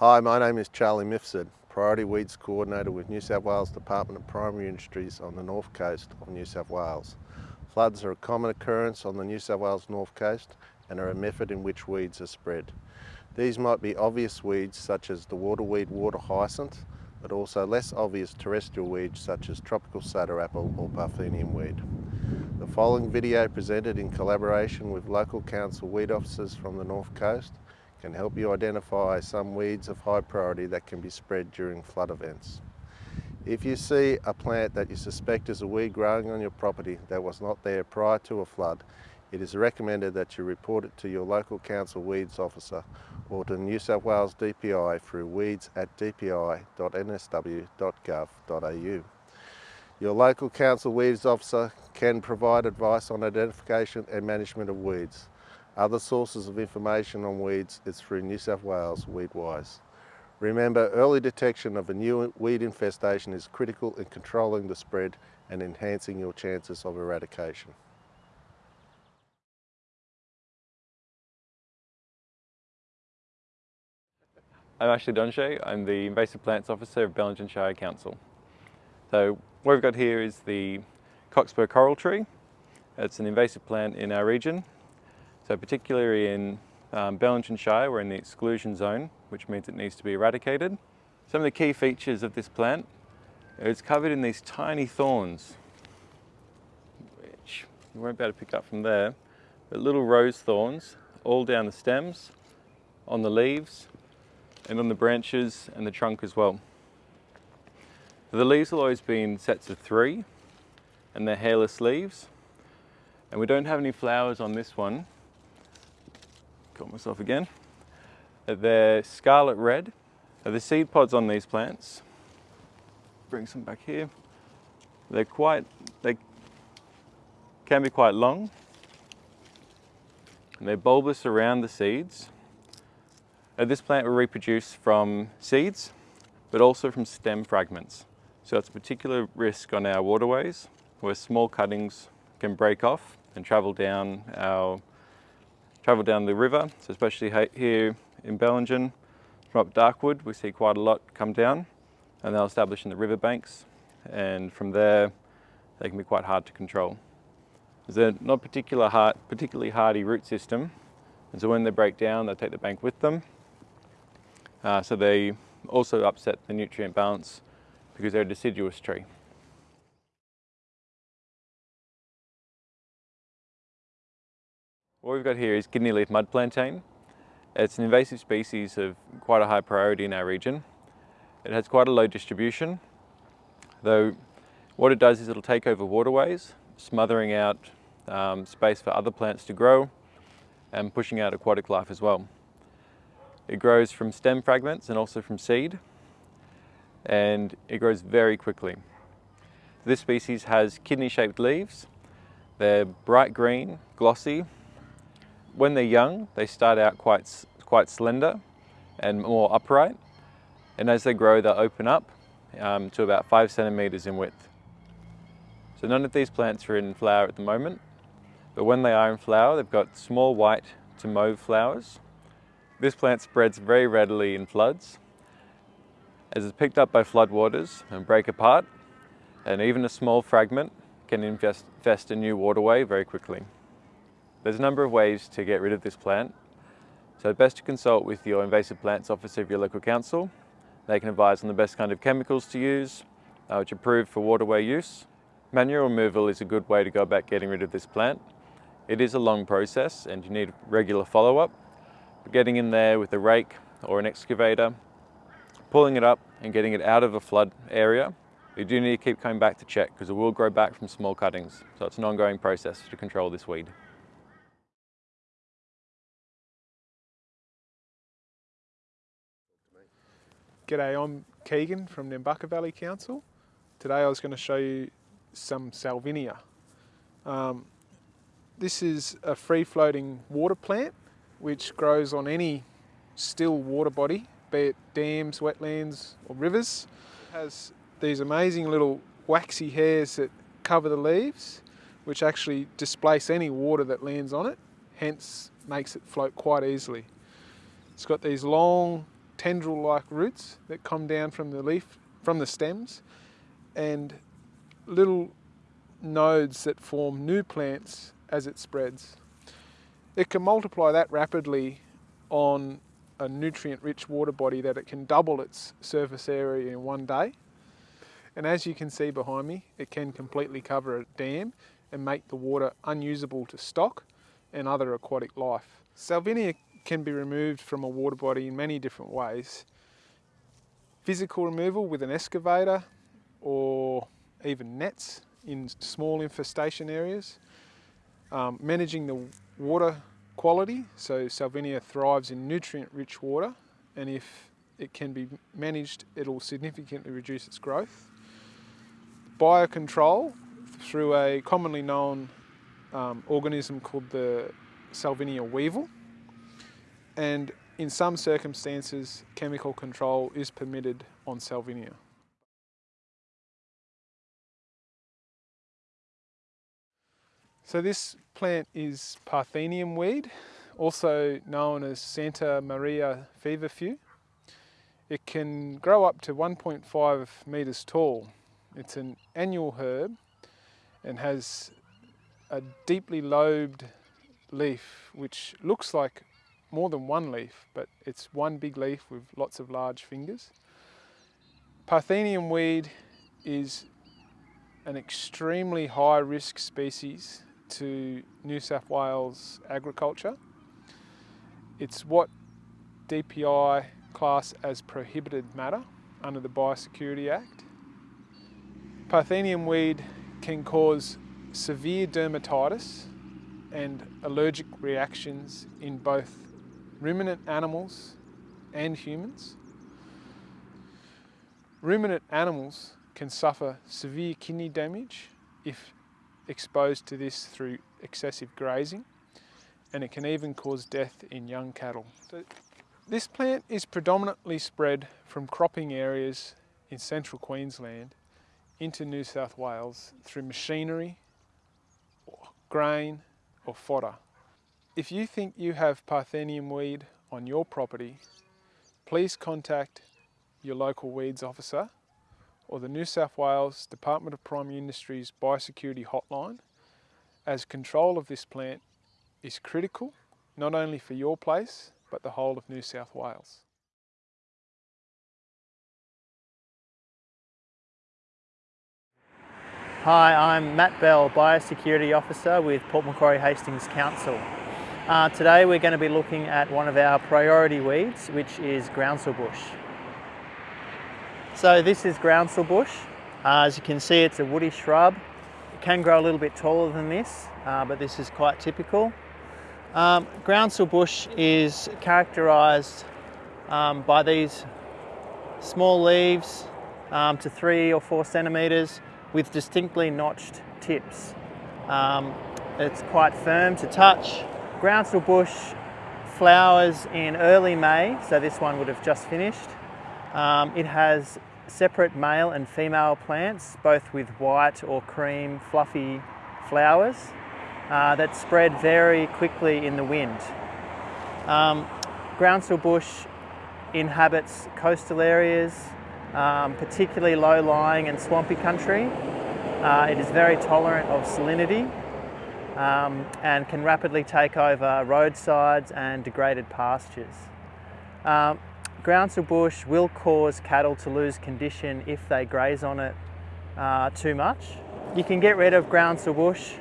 Hi, my name is Charlie Mifsud, Priority Weeds Coordinator with New South Wales Department of Primary Industries on the north coast of New South Wales. Floods are a common occurrence on the New South Wales north coast and are a method in which weeds are spread. These might be obvious weeds such as the waterweed water hyacinth, but also less obvious terrestrial weeds such as tropical soda apple or Parthenium weed. The following video presented in collaboration with local council weed officers from the North Coast can help you identify some weeds of high priority that can be spread during flood events. If you see a plant that you suspect is a weed growing on your property that was not there prior to a flood, it is recommended that you report it to your local council weeds officer or to New South Wales DPI through weeds at dpi.nsw.gov.au. Your local council weeds officer can provide advice on identification and management of weeds. Other sources of information on weeds is through New South Wales Weedwise. Remember, early detection of a new weed infestation is critical in controlling the spread and enhancing your chances of eradication. I'm Ashley Donche. I'm the Invasive Plants Officer of Bellingen Shire Council. So what we've got here is the Cockspur coral tree. It's an invasive plant in our region. So particularly in um, Shire, we're in the exclusion zone, which means it needs to be eradicated. Some of the key features of this plant, it's covered in these tiny thorns, which you won't be able to pick up from there, but little rose thorns all down the stems, on the leaves, and on the branches and the trunk as well. The leaves will always be in sets of three and they're hairless leaves. And we don't have any flowers on this one. Got myself again. They're scarlet red. Now the seed pods on these plants, bring some back here. They're quite, they can be quite long. And they're bulbous around the seeds uh, this plant will reproduce from seeds, but also from stem fragments. So it's a particular risk on our waterways where small cuttings can break off and travel down our travel down the river. So especially here in Bellingen, from up Darkwood, we see quite a lot come down and they'll establish in the riverbanks. And from there, they can be quite hard to control. There's a not particular hard, particularly hardy root system. And so when they break down, they take the bank with them uh, so they also upset the nutrient balance because they're a deciduous tree. What we've got here is kidney leaf mud plantain. It's an invasive species of quite a high priority in our region. It has quite a low distribution, though what it does is it'll take over waterways, smothering out um, space for other plants to grow and pushing out aquatic life as well. It grows from stem fragments and also from seed, and it grows very quickly. This species has kidney-shaped leaves. They're bright green, glossy. When they're young, they start out quite, quite slender and more upright. And as they grow, they'll open up um, to about five centimeters in width. So none of these plants are in flower at the moment, but when they are in flower, they've got small white to mauve flowers this plant spreads very readily in floods as it's picked up by floodwaters and break apart and even a small fragment can infest a new waterway very quickly. There's a number of ways to get rid of this plant, so best to consult with your invasive plants officer of your local council. They can advise on the best kind of chemicals to use, uh, which are approved for waterway use. Manual removal is a good way to go about getting rid of this plant. It is a long process and you need regular follow-up, getting in there with a rake or an excavator, pulling it up and getting it out of a flood area. You do need to keep coming back to check because it will grow back from small cuttings. So it's an ongoing process to control this weed. G'day, I'm Keegan from Nambucca Valley Council. Today I was going to show you some Salvinia. Um, this is a free-floating water plant which grows on any still water body, be it dams, wetlands or rivers. It has these amazing little waxy hairs that cover the leaves, which actually displace any water that lands on it, hence makes it float quite easily. It's got these long tendril-like roots that come down from the leaf, from the stems, and little nodes that form new plants as it spreads. It can multiply that rapidly on a nutrient-rich water body that it can double its surface area in one day. And as you can see behind me, it can completely cover a dam and make the water unusable to stock and other aquatic life. Salvinia can be removed from a water body in many different ways. Physical removal with an excavator or even nets in small infestation areas. Um, managing the water quality, so Salvinia thrives in nutrient-rich water and if it can be managed, it'll significantly reduce its growth. Biocontrol through a commonly known um, organism called the Salvinia weevil. And in some circumstances, chemical control is permitted on Salvinia. So this plant is Parthenium weed, also known as Santa Maria feverfew. It can grow up to 1.5 metres tall. It's an annual herb and has a deeply lobed leaf which looks like more than one leaf, but it's one big leaf with lots of large fingers. Parthenium weed is an extremely high risk species to New South Wales agriculture. It's what DPI class as prohibited matter under the Biosecurity Act. Parthenium weed can cause severe dermatitis and allergic reactions in both ruminant animals and humans. Ruminant animals can suffer severe kidney damage if exposed to this through excessive grazing and it can even cause death in young cattle. So this plant is predominantly spread from cropping areas in central Queensland into New South Wales through machinery, or grain or fodder. If you think you have Parthenium weed on your property, please contact your local weeds officer or the New South Wales Department of Primary Industries Biosecurity Hotline as control of this plant is critical not only for your place but the whole of New South Wales. Hi, I'm Matt Bell, Biosecurity Officer with Port Macquarie Hastings Council. Uh, today we're going to be looking at one of our priority weeds, which is groundsel bush. So this is groundsel bush. Uh, as you can see, it's a woody shrub. It can grow a little bit taller than this, uh, but this is quite typical. Um, groundsel bush is characterised um, by these small leaves um, to three or four centimetres with distinctly notched tips. Um, it's quite firm to touch. Groundsel bush flowers in early May, so this one would have just finished. Um, it has separate male and female plants, both with white or cream fluffy flowers uh, that spread very quickly in the wind. Um, groundsel bush inhabits coastal areas, um, particularly low-lying and swampy country. Uh, it is very tolerant of salinity um, and can rapidly take over roadsides and degraded pastures. Um, groundsel bush will cause cattle to lose condition if they graze on it uh, too much. You can get rid of groundsel bush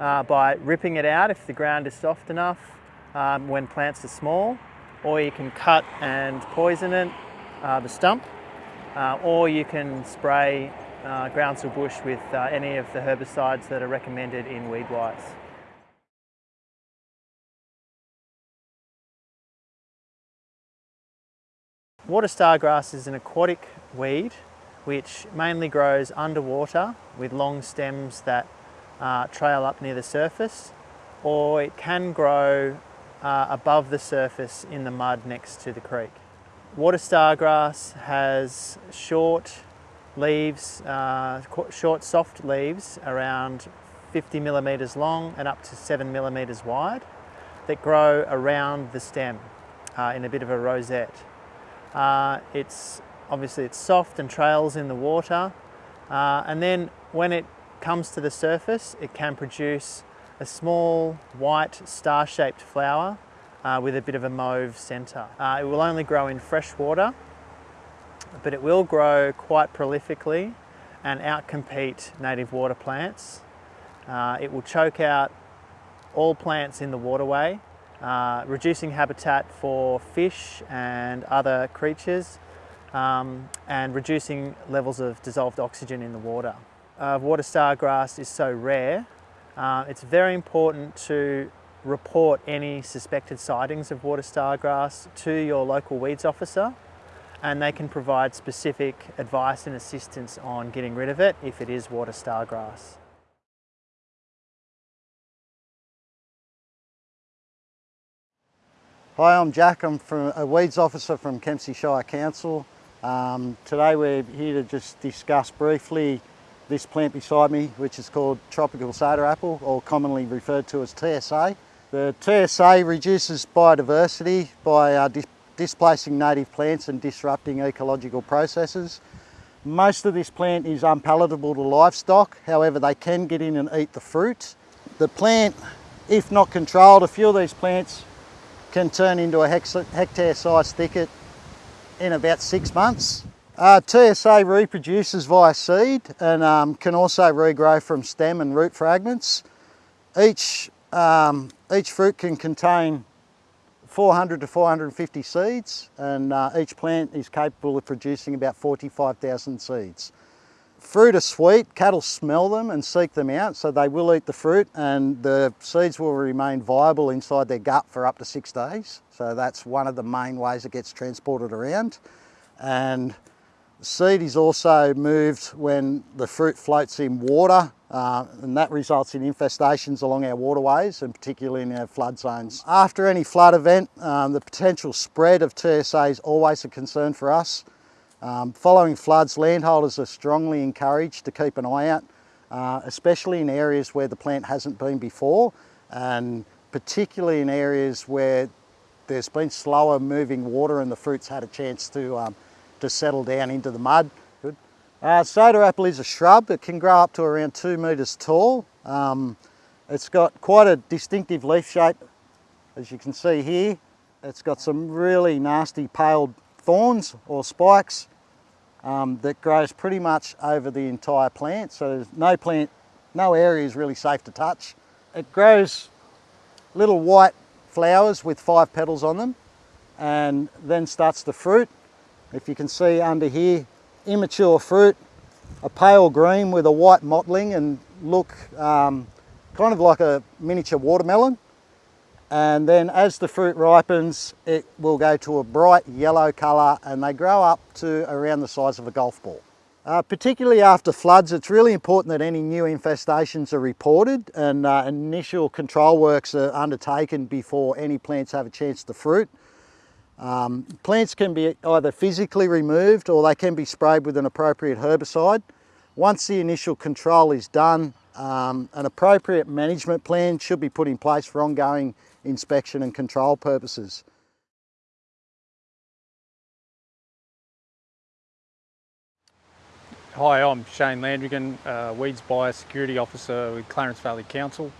uh, by ripping it out if the ground is soft enough um, when plants are small, or you can cut and poison it, uh, the stump, uh, or you can spray uh, groundsel bush with uh, any of the herbicides that are recommended in Weedwise. Water stargrass is an aquatic weed which mainly grows underwater with long stems that uh, trail up near the surface or it can grow uh, above the surface in the mud next to the creek. Water stargrass has short leaves, uh, short soft leaves around 50 millimetres long and up to 7 millimetres wide that grow around the stem uh, in a bit of a rosette. Uh, it's obviously it's soft and trails in the water, uh, and then when it comes to the surface, it can produce a small white star-shaped flower uh, with a bit of a mauve centre. Uh, it will only grow in fresh water, but it will grow quite prolifically and outcompete native water plants. Uh, it will choke out all plants in the waterway, uh, reducing habitat for fish and other creatures um, and reducing levels of dissolved oxygen in the water. Uh, water star grass is so rare, uh, it's very important to report any suspected sightings of water star grass to your local weeds officer and they can provide specific advice and assistance on getting rid of it if it is water star grass. Hi, I'm Jack. I'm from a weeds officer from Kempsey Shire Council. Um, today we're here to just discuss briefly this plant beside me, which is called tropical soda apple, or commonly referred to as TSA. The TSA reduces biodiversity by uh, displacing native plants and disrupting ecological processes. Most of this plant is unpalatable to livestock, however they can get in and eat the fruit. The plant, if not controlled, a few of these plants can turn into a hectare sized thicket in about six months. Uh, TSA reproduces via seed and um, can also regrow from stem and root fragments. Each, um, each fruit can contain 400 to 450 seeds and uh, each plant is capable of producing about 45,000 seeds. Fruit are sweet, cattle smell them and seek them out so they will eat the fruit and the seeds will remain viable inside their gut for up to six days. So that's one of the main ways it gets transported around. And seed is also moved when the fruit floats in water uh, and that results in infestations along our waterways and particularly in our flood zones. After any flood event, um, the potential spread of TSA is always a concern for us. Um, following floods, landholders are strongly encouraged to keep an eye out, uh, especially in areas where the plant hasn't been before and particularly in areas where there's been slower moving water and the fruit's had a chance to, um, to settle down into the mud. Uh, soda apple is a shrub. It can grow up to around two metres tall. Um, it's got quite a distinctive leaf shape, as you can see here. It's got some really nasty pale thorns or spikes um, that grows pretty much over the entire plant. So there's no plant, no area is really safe to touch. It grows little white flowers with five petals on them and then starts to fruit. If you can see under here, immature fruit, a pale green with a white mottling and look um, kind of like a miniature watermelon. And then as the fruit ripens, it will go to a bright yellow colour and they grow up to around the size of a golf ball. Uh, particularly after floods, it's really important that any new infestations are reported and uh, initial control works are undertaken before any plants have a chance to fruit. Um, plants can be either physically removed or they can be sprayed with an appropriate herbicide. Once the initial control is done, um, an appropriate management plan should be put in place for ongoing inspection and control purposes. Hi, I'm Shane Landrigan, uh, Weeds Biosecurity Officer with Clarence Valley Council.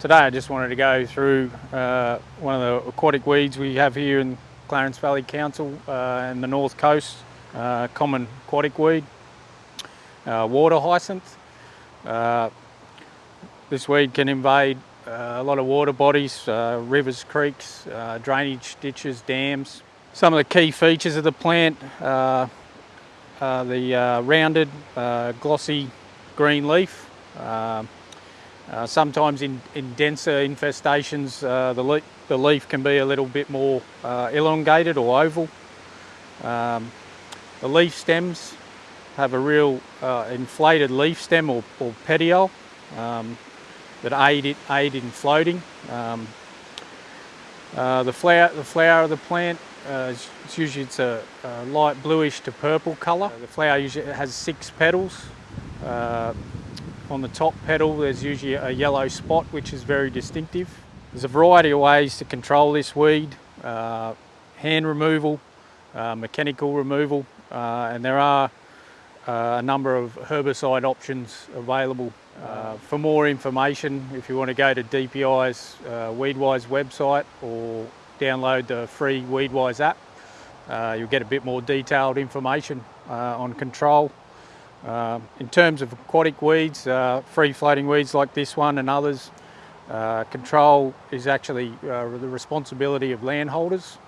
Today I just wanted to go through uh, one of the aquatic weeds we have here in Clarence Valley Council uh, and the North Coast, uh, common aquatic weed, uh, water hyacinth. Uh, this weed can invade uh, a lot of water bodies, uh, rivers, creeks, drainage ditches, dams. Some of the key features of the plant are the rounded, glossy green leaf. Uh, sometimes in, in denser infestations, uh, the, le the, leaf can be a little bit more uh, elongated or oval. Um, the leaf stems have a real uh, inflated leaf stem or, or petiole um, that aid, it, aid in floating. Um, uh, the, flower, the flower of the plant, uh, it's usually it's a, a, light bluish to purple colour. The flower usually has six petals. On the top petal there's usually a yellow spot which is very distinctive. There's a variety of ways to control this weed. Uh, hand removal, uh, mechanical removal, uh, and there are uh, a number of herbicide options available. Uh, for more information, if you want to go to DPI's Weedwise website or download the free Weedwise app, uh, you'll get a bit more detailed information uh, on control. Uh, in terms of aquatic weeds, free floating weeds like this one and others, uh, control is actually uh, the responsibility of landholders.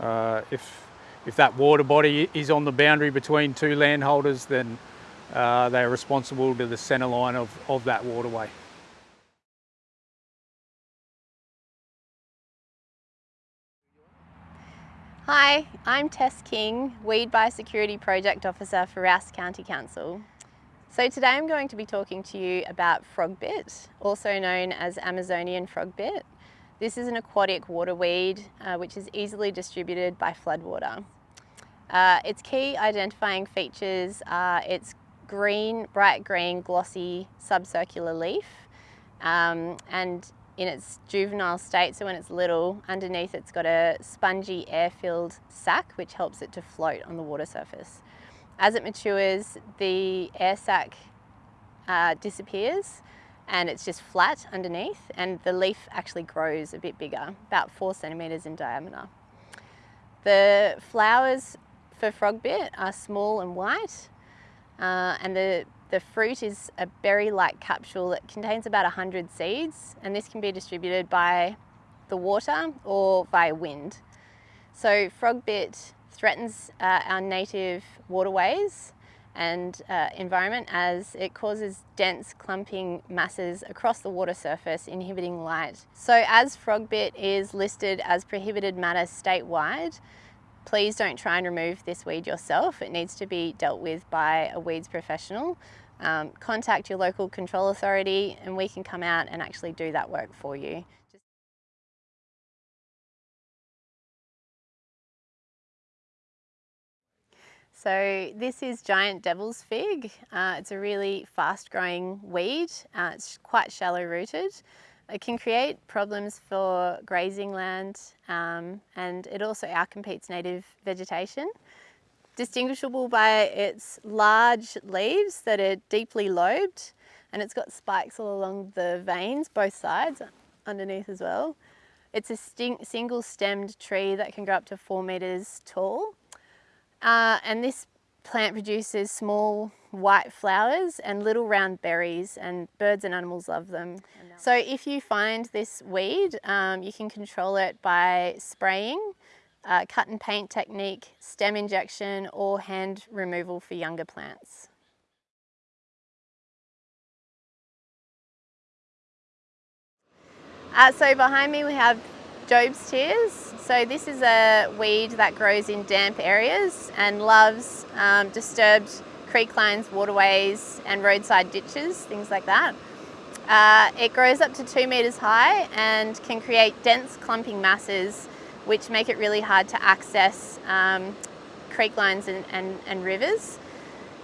Uh, if, if that water body is on the boundary between two landholders, then uh, they are responsible to the centre line of, of that waterway. Hi, I'm Tess King, Weed Biosecurity Project Officer for Rous County Council. So today I'm going to be talking to you about frogbit, also known as Amazonian frogbit. This is an aquatic water weed uh, which is easily distributed by floodwater. Uh, its key identifying features are its green, bright green, glossy subcircular leaf um, and in its juvenile state, so when it's little, underneath it's got a spongy air-filled sac which helps it to float on the water surface. As it matures, the air sac uh, disappears and it's just flat underneath and the leaf actually grows a bit bigger, about four centimetres in diameter. The flowers for frogbit are small and white uh, and the the fruit is a berry-like capsule that contains about 100 seeds and this can be distributed by the water or via wind. So frogbit threatens uh, our native waterways and uh, environment as it causes dense clumping masses across the water surface inhibiting light. So as frogbit is listed as prohibited matter statewide, please don't try and remove this weed yourself. It needs to be dealt with by a weeds professional. Um, contact your local control authority and we can come out and actually do that work for you. So this is giant devil's fig. Uh, it's a really fast growing weed. Uh, it's quite shallow rooted. It can create problems for grazing land um, and it also outcompetes native vegetation. Distinguishable by its large leaves that are deeply lobed and it's got spikes all along the veins, both sides, underneath as well. It's a single stemmed tree that can grow up to four metres tall. Uh, and this plant produces small white flowers and little round berries and birds and animals love them. So if you find this weed, um, you can control it by spraying, uh, cut and paint technique, stem injection or hand removal for younger plants. Uh, so behind me we have Job's Tears. So this is a weed that grows in damp areas and loves um, disturbed creek lines, waterways and roadside ditches, things like that. Uh, it grows up to two metres high and can create dense clumping masses which make it really hard to access um, creek lines and, and, and rivers.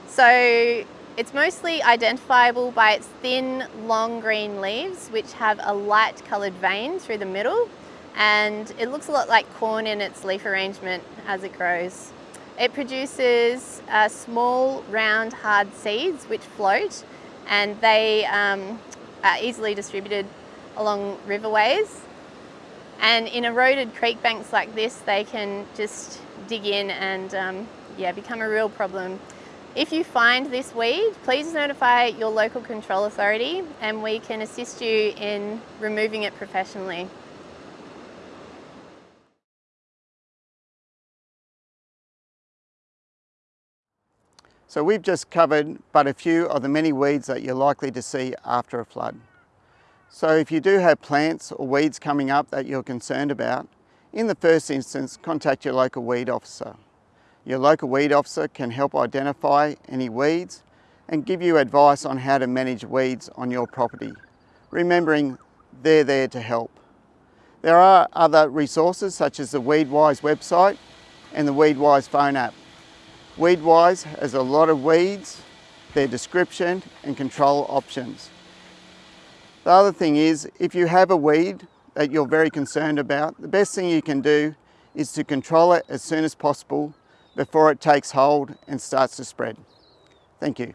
So it's mostly identifiable by its thin, long green leaves which have a light coloured vein through the middle and it looks a lot like corn in its leaf arrangement as it grows. It produces uh, small, round, hard seeds which float and they um, are easily distributed along riverways. And in eroded creek banks like this, they can just dig in and um, yeah, become a real problem. If you find this weed, please notify your local control authority and we can assist you in removing it professionally. So we've just covered but a few of the many weeds that you're likely to see after a flood. So if you do have plants or weeds coming up that you're concerned about, in the first instance, contact your local weed officer. Your local weed officer can help identify any weeds and give you advice on how to manage weeds on your property, remembering they're there to help. There are other resources such as the Weedwise website and the Weedwise phone app Weedwise has a lot of weeds, their description and control options. The other thing is, if you have a weed that you're very concerned about, the best thing you can do is to control it as soon as possible before it takes hold and starts to spread. Thank you.